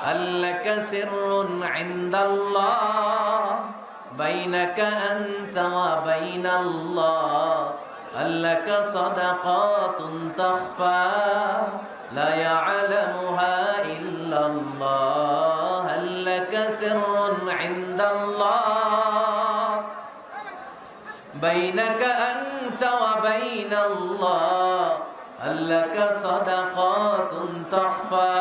ألك سر عند الله بينك أنت وبين الله ألك صدقات تخفى لا يعلمها إلا الله هل لك سر عند الله بينك أنت وبين الله هل لك صدقات تخفى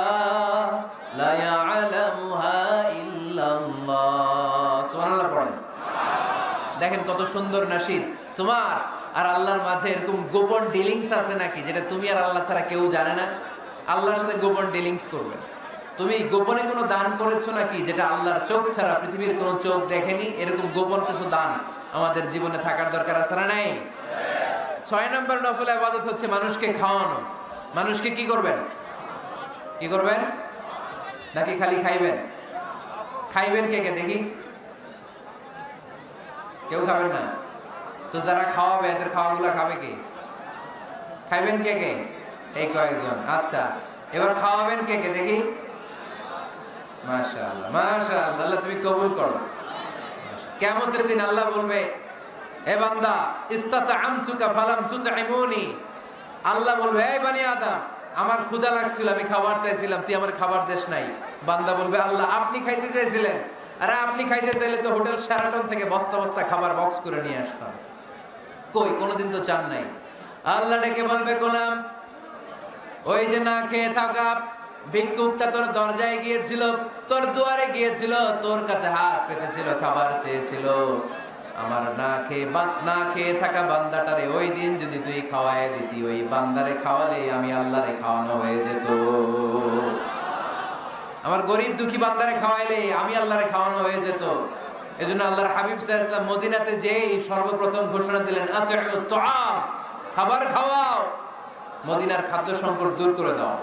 দেখেন কত সুন্দর নাশিদ তোমার আর আল্লাহর মাঝে এরকম গোপন ডিলিংস আছে নাকি, যেটা তুমি আর আল্লাহ ছাড়া কেউ জানে না? আল্লাহর সাথে গোপন ডিলিংস করবে। তুমি গোপনে কোনো দান করেছ নাকি, যেটা আল্লাহর চোখ ছাড়া পৃথিবীর কোনো চোখ দেখেনি? এরকম গোপন কিছু দান আমাদের জীবনে থাকার দরকার আছে না নাই? ছয় নম্বর নফল আবাদত হচ্ছে মানুষকে খাওয়ানো। মানুষকে কি করবেন? কি করবেন? নাকি খালি খাইবেন? খাইবেন কে কে? দেখি। কেউ খাবেন না। তো যারা খাওয়াবে, এদের খাওয়াগুলো খাবে কে? খাইবেন কে কে? এই কয়েকজন। আচ্ছা এবার খাওয়াবেন কে কে? দেখি। মাশাআল্লাহ মাশাআল্লাহ, আল্লাহ তুমি কবুল করো। কিয়ামতের দিন আল্লাহ বলবে হে বান্দা, ইস্তাতআমতুকা ফালাম তুতঈমুনি আল্লাহ বলবে, এই বানি আদম, আমার ক্ষুধা লাগছিল, আমি খাবার চাইছিলাম, তুই আমার খাবার দেশ নাই। বান্দা বলবে, আল্লাহ, আপনি খাইতে চাইছিলেন আরে আপনি খাইতে চাইলে তো হোটেল শেরাটন থেকে বস্তা বস্তা খাবার বক্স করে নিয়ে আসতাম। কই? কোনোদিন তো চান নাই। আল্লাহ ডেকে বলবে, গোলাম, ওই যে না খেয়ে থাকা ভিক্ষুকটা তোর দরজায় গিয়েছিল, তোর দুয়ারে গিয়েছিল, তোর কাছে হাত পেতেছিল, খাবার চেয়েছিল। আমার না খেয়ে না খেয়ে থাকা বান্দাটারে ওই দিন যদি তুই খাওয়ায় দিতি, ওই বান্দারে খাওয়ালে আমি আল্লাহরে খাওয়ানো হয়ে যেত। আমার গরিব দুঃখী বান্দারে খাওয়াইলে আমি আল্লাহরে খাওয়ানো হয়ে যেত। এই জন্য আল্লাহর হাবিব ইসলাম মদিনাতে যেই সর্বপ্রথম ঘোষণা দিলেন খাবার খাওয়াও। মদিনার খাদ্য সংকট দূর করে দাও।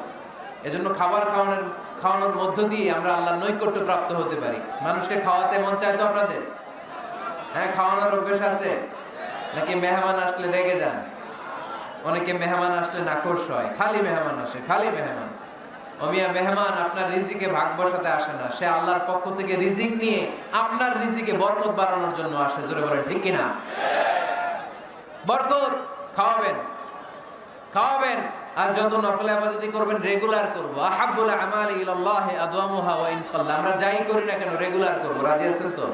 এজন্য খাবার খাওয়ানোর খাওয়ানোর মধ্য দিয়ে আমরা আল্লাহর নৈকট্য প্রাপ্ত হতে পারি। মানুষকে খাওয়াতে মন চায় তো আপনাদের? হ্যাঁ খাওয়ানোর অভ্যেস আছে। নাকি মেহমান আসলে রেগে যান। অনেকে মেহমান আসলে নাখোশ হয়। খালি মেহমান আসে, খালি মেহমান। অমিয়া মেহমান আপনার রিজিকে ভাগ বসাতে আসে না। সে আল্লাহর পক্ষ থেকে রিজিক নিয়ে আপনার রিজিকে বরকত বাড়ানোর জন্য আসে, জোরে বলেন, ঠিক কিনা? বরকত, খাওয়াবেন খাওয়াবেন। আর যত নফলে আবাদতি করবেন রেগুলার করব। আহাব্বুল আমাল ইলাল্লাহি আদওয়ামুহা ওয়া ইন আমরা যাই করি না কেন রেগুলার করব। রাজি আছেন তো?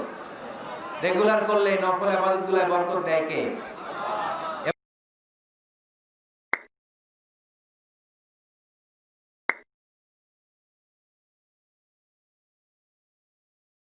রেগুলার করলে নফল আবাদতগুলোয় বরকত দেয় কে?